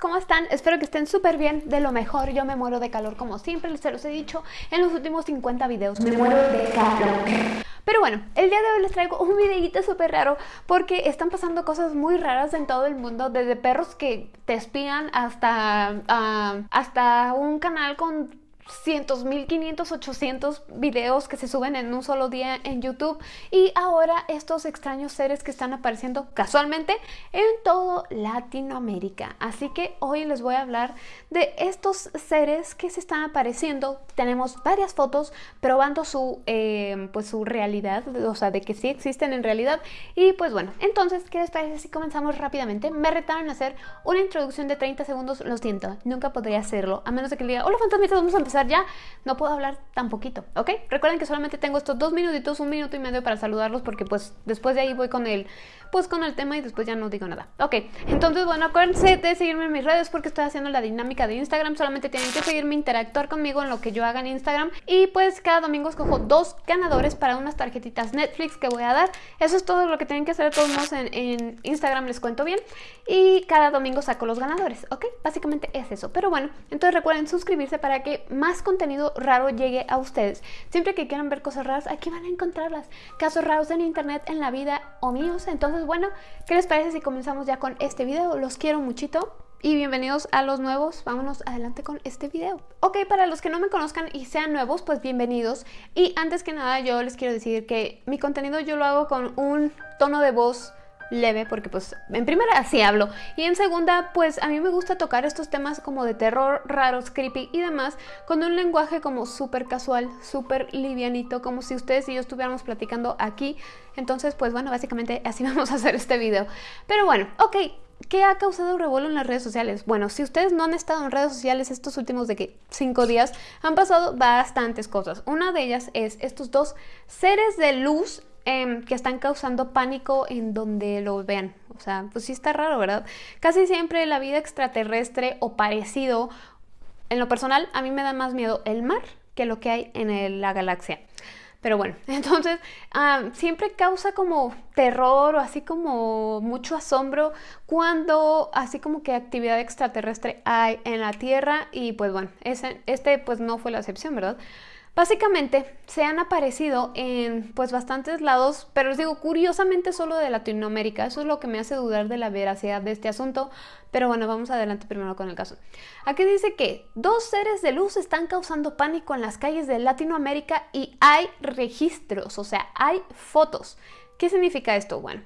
¿cómo están? Espero que estén súper bien, de lo mejor. Yo me muero de calor como siempre, se los he dicho en los últimos 50 videos. Me muero de calor. Pero bueno, el día de hoy les traigo un videito súper raro porque están pasando cosas muy raras en todo el mundo, desde perros que te espían hasta, ah, hasta un canal con cientos, mil quinientos, ochocientos videos que se suben en un solo día en YouTube y ahora estos extraños seres que están apareciendo casualmente en todo Latinoamérica. Así que hoy les voy a hablar de estos seres que se están apareciendo. Tenemos varias fotos probando su, eh, pues su realidad, o sea, de que sí existen en realidad. Y pues bueno, entonces, ¿qué les parece si comenzamos rápidamente? Me retaron a hacer una introducción de 30 segundos, lo siento, nunca podría hacerlo, a menos de que le diga, hola fantasmitas, vamos a empezar ya, no puedo hablar tan poquito, ¿ok? Recuerden que solamente tengo estos dos minutitos, un minuto y medio para saludarlos porque pues después de ahí voy con el, pues con el tema y después ya no digo nada. Ok, entonces bueno, acuérdense de seguirme en mis redes porque estoy haciendo la dinámica de Instagram, solamente tienen que seguirme, interactuar conmigo en lo que yo haga en Instagram y pues cada domingo escojo dos ganadores para unas tarjetitas Netflix que voy a dar. Eso es todo lo que tienen que hacer todos modos en, en Instagram, les cuento bien. Y cada domingo saco los ganadores, ¿ok? Básicamente es eso. Pero bueno, entonces recuerden suscribirse para que más más contenido raro llegue a ustedes. Siempre que quieran ver cosas raras, aquí van a encontrarlas. Casos raros en internet, en la vida o míos. Entonces, bueno, ¿qué les parece si comenzamos ya con este video? Los quiero muchito. Y bienvenidos a los nuevos, vámonos adelante con este video Ok, para los que no me conozcan y sean nuevos, pues bienvenidos Y antes que nada yo les quiero decir que mi contenido yo lo hago con un tono de voz leve porque pues en primera así hablo y en segunda pues a mí me gusta tocar estos temas como de terror, raros, creepy y demás con un lenguaje como súper casual, súper livianito como si ustedes y yo estuviéramos platicando aquí entonces pues bueno básicamente así vamos a hacer este video pero bueno, ok ¿Qué ha causado revuelo en las redes sociales? Bueno, si ustedes no han estado en redes sociales estos últimos de que cinco días, han pasado bastantes cosas. Una de ellas es estos dos seres de luz Em, que están causando pánico en donde lo vean. O sea, pues sí está raro, ¿verdad? Casi siempre la vida extraterrestre o parecido, en lo personal, a mí me da más miedo el mar que lo que hay en la galaxia. Pero bueno, entonces siempre causa como terror o así como mucho asombro cuando así como que actividad extraterrestre hay en la Tierra y pues bueno, ese, este pues no fue la excepción, ¿verdad? Básicamente se han aparecido en pues bastantes lados, pero les digo curiosamente solo de Latinoamérica. Eso es lo que me hace dudar de la veracidad de este asunto. Pero bueno, vamos adelante primero con el caso. Aquí dice que dos seres de luz están causando pánico en las calles de Latinoamérica y hay registros, o sea, hay fotos. ¿Qué significa esto? Bueno,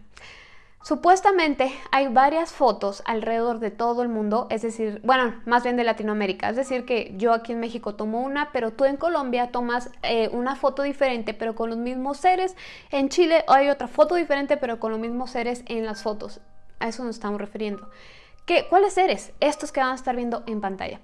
Supuestamente hay varias fotos alrededor de todo el mundo, es decir, bueno, más bien de Latinoamérica, es decir que yo aquí en México tomo una, pero tú en Colombia tomas eh, una foto diferente pero con los mismos seres, en Chile hay otra foto diferente pero con los mismos seres en las fotos, a eso nos estamos refiriendo. ¿Qué, ¿Cuáles seres? Estos que van a estar viendo en pantalla.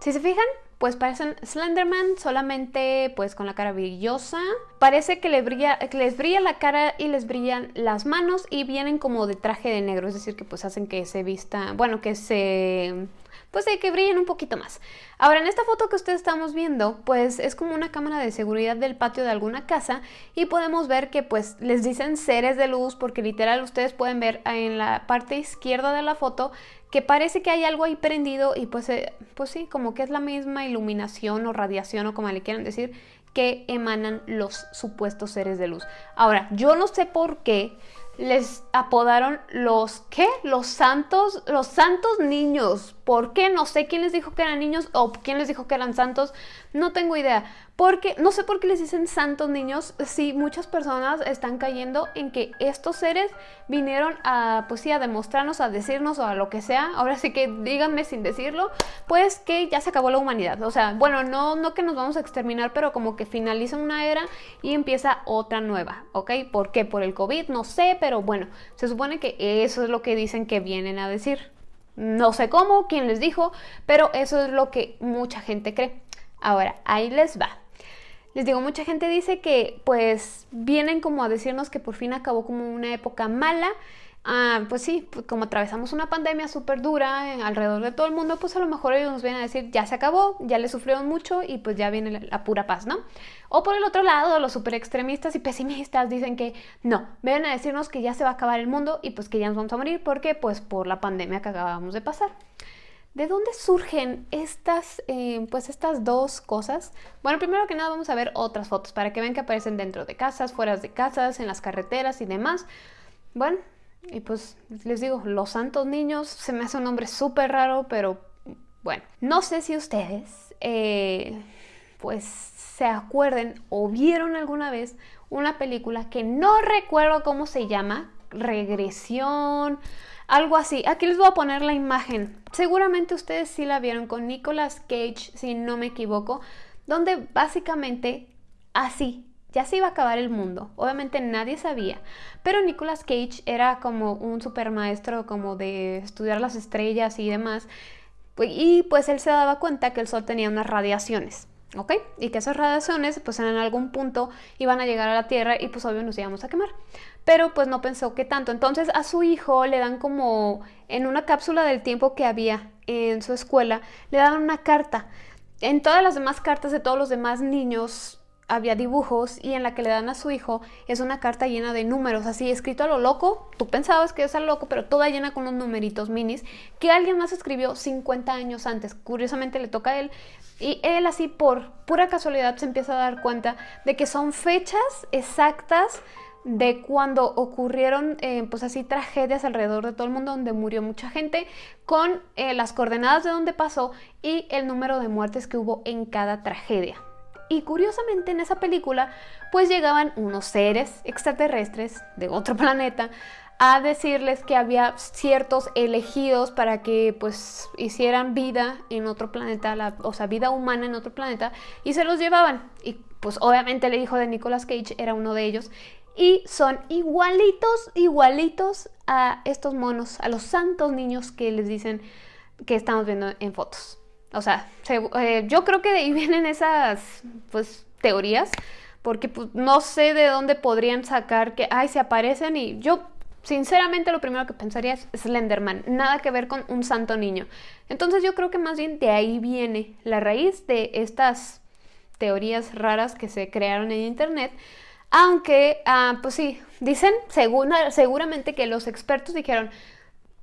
Si se fijan, pues parecen Slenderman, solamente pues con la cara brillosa. Parece que, les brilla, que les brilla la cara y les brillan las manos y vienen como de traje de negro, es decir que pues hacen que se vista, bueno, que se pues de que brillen un poquito más. Ahora, en esta foto que ustedes estamos viendo, pues es como una cámara de seguridad del patio de alguna casa y podemos ver que pues les dicen seres de luz porque literal ustedes pueden ver en la parte izquierda de la foto que parece que hay algo ahí prendido y pues, eh, pues sí, como que es la misma iluminación o radiación o como le quieran decir que emanan los supuestos seres de luz. Ahora, yo no sé por qué les apodaron los, ¿qué? Los santos, los santos niños. ¿Por qué? No sé quién les dijo que eran niños o quién les dijo que eran santos. No tengo idea. Porque, no sé por qué les dicen santos niños si muchas personas están cayendo en que estos seres vinieron a, pues a demostrarnos, a decirnos o a lo que sea. Ahora sí que díganme sin decirlo, pues que ya se acabó la humanidad. O sea, bueno, no, no que nos vamos a exterminar, pero como que finaliza una era y empieza otra nueva, ¿ok? ¿Por qué? Por el COVID, no sé, pero bueno, se supone que eso es lo que dicen que vienen a decir. No sé cómo, quién les dijo, pero eso es lo que mucha gente cree. Ahora, ahí les va. Les digo, mucha gente dice que pues vienen como a decirnos que por fin acabó como una época mala. Ah, pues sí, pues, como atravesamos una pandemia súper dura alrededor de todo el mundo, pues a lo mejor ellos nos vienen a decir ya se acabó, ya le sufrieron mucho y pues ya viene la, pura paz, ¿no? O por el otro lado, los súper extremistas y pesimistas dicen que no, vienen a decirnos que ya se va a acabar el mundo y pues que ya nos vamos a morir porque pues por la pandemia que acabamos de pasar. ¿De dónde surgen estas, eh, pues estas dos cosas? Bueno, primero que nada vamos a ver otras fotos para que vean que aparecen dentro de casas, fuera de casas, en las carreteras y demás. Bueno, y pues les digo, los santos niños se me hace un nombre súper raro, pero bueno. No sé si ustedes, eh, pues se acuerden o vieron alguna vez una película que no recuerdo cómo se llama, Regresión algo así. Aquí les voy a poner la imagen. Seguramente ustedes sí la vieron con Nicolas Cage, si no me equivoco, donde básicamente así, ya se iba a acabar el mundo. Obviamente nadie sabía, pero Nicolas Cage era como un super maestro como de estudiar las estrellas y demás. Y pues él se daba cuenta que el sol tenía unas radiaciones. ¿ok? Y que esas radiaciones pues en algún punto iban a llegar a la Tierra y pues obvio nos íbamos a quemar. Pero pues no pensó que tanto. Entonces a su hijo le dan como en una cápsula del tiempo que había en su escuela, le dan una carta. En todas las demás cartas de todos los demás niños había dibujos y en la que le dan a su hijo es una carta llena de números, así escrito a lo loco. Tú pensabas que es a lo loco, pero toda llena con unos numeritos minis que alguien más escribió 50 años antes. Curiosamente le toca a él y él así por pura casualidad se empieza a dar cuenta de que son fechas exactas de cuando ocurrieron eh, pues así tragedias alrededor de todo el mundo donde murió mucha gente con eh, las coordenadas de donde pasó y el número de muertes que hubo en cada tragedia. Y curiosamente en esa película pues llegaban unos seres extraterrestres de otro planeta a decirles que había ciertos elegidos para que pues hicieran vida en otro planeta, o sea, vida humana en otro planeta, y se los llevaban. Y pues obviamente el hijo de Nicolas Cage era uno de ellos. Y son igualitos, igualitos a estos monos, a los santos niños que les dicen que estamos viendo en fotos. O sea, eh, yo creo que de ahí vienen esas pues teorías, porque pues, no sé de dónde podrían sacar que, ay, se aparecen y yo sinceramente lo primero que pensaría es Slenderman, nada que ver con un santo niño. Entonces yo creo que más bien de ahí viene la raíz de estas teorías raras que se crearon en internet. Aunque, ah, pues sí, dicen seguramente que los expertos dijeron,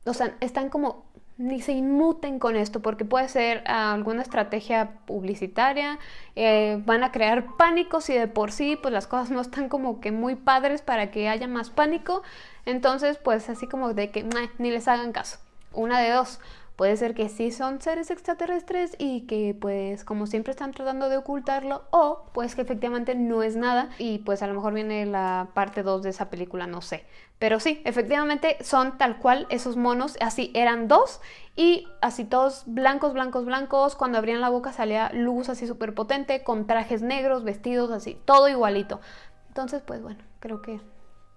o sea, están como ni se inmuten con esto porque puede ser ah, alguna estrategia publicitaria, eh, van a crear pánico si de por sí pues las cosas no están como que muy padres para que haya más pánico, entonces pues así como de que ni les hagan caso, una de dos, Puede ser que sí son seres extraterrestres y que pues como siempre están tratando de ocultarlo o pues que efectivamente no es nada y pues a lo mejor viene la parte 2 de esa película, no sé. Pero sí, efectivamente son tal cual esos monos, así eran dos y así todos blancos, blancos, blancos, cuando abrían la boca salía luz así súper potente con trajes negros, vestidos así, todo igualito. Entonces pues bueno, creo que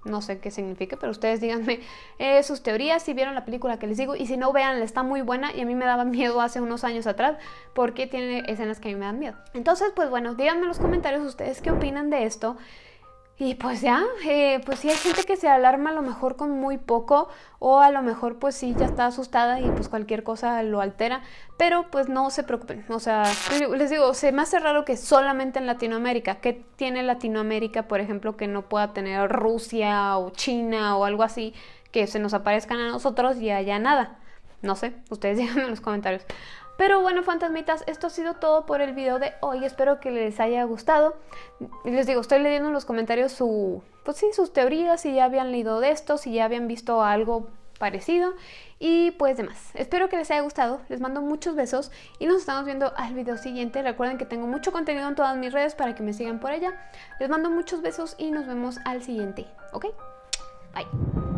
no sé qué significa, pero ustedes díganme eh, sus teorías, si vieron la película que les digo, y si no, vean, está muy buena y a mí me daba miedo hace unos años atrás porque tiene escenas que a mí me dan miedo. Entonces, pues bueno, díganme en los comentarios ustedes qué opinan de esto. Y pues ya, eh, pues sí hay gente que se alarma a lo mejor con muy poco o a lo mejor pues sí ya está asustada y pues cualquier cosa lo altera, pero pues no se preocupen, o sea, les digo, se me hace raro que solamente en Latinoamérica, ¿qué tiene Latinoamérica por ejemplo que no pueda tener Rusia o China o algo así que se nos aparezcan a nosotros y haya nada? No sé, ustedes díganme en los comentarios. Pero bueno, fantasmitas, esto ha sido todo por el video de hoy. Espero que les haya gustado. Les digo, estoy leyendo en los comentarios su, pues sí, sus teorías, si ya habían leído de esto, si ya habían visto algo parecido y pues demás. Espero que les haya gustado, les mando muchos besos y nos estamos viendo al video siguiente. Recuerden que tengo mucho contenido en todas mis redes para que me sigan por allá. Les mando muchos besos y nos vemos al siguiente, ¿ok? Bye.